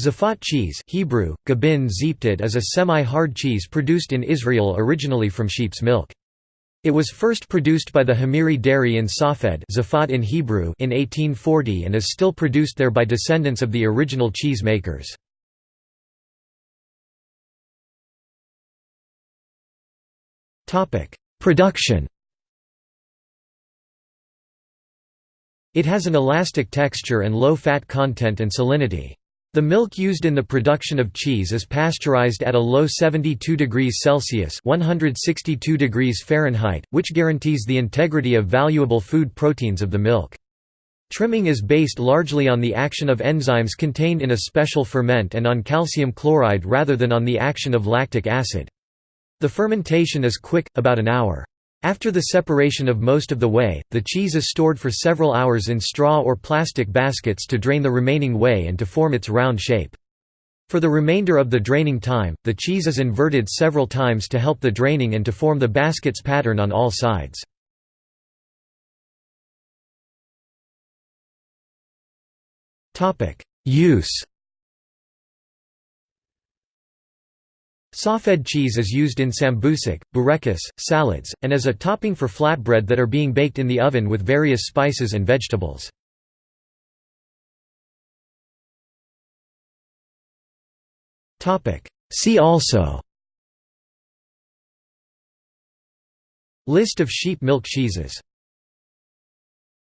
Zafat cheese Hebrew, gabin is a semi-hard cheese produced in Israel originally from sheep's milk. It was first produced by the HaMeiri dairy in Safed in, Hebrew in 1840 and is still produced there by descendants of the original cheese makers. Production It has an elastic texture and low fat content and salinity. The milk used in the production of cheese is pasteurized at a low 72 degrees Celsius (162 degrees Fahrenheit), which guarantees the integrity of valuable food proteins of the milk. Trimming is based largely on the action of enzymes contained in a special ferment and on calcium chloride rather than on the action of lactic acid. The fermentation is quick, about an hour. After the separation of most of the whey, the cheese is stored for several hours in straw or plastic baskets to drain the remaining whey and to form its round shape. For the remainder of the draining time, the cheese is inverted several times to help the draining and to form the basket's pattern on all sides. Use Safed cheese is used in sambusak, burekas, salads, and as a topping for flatbread that are being baked in the oven with various spices and vegetables. See also List of sheep milk cheeses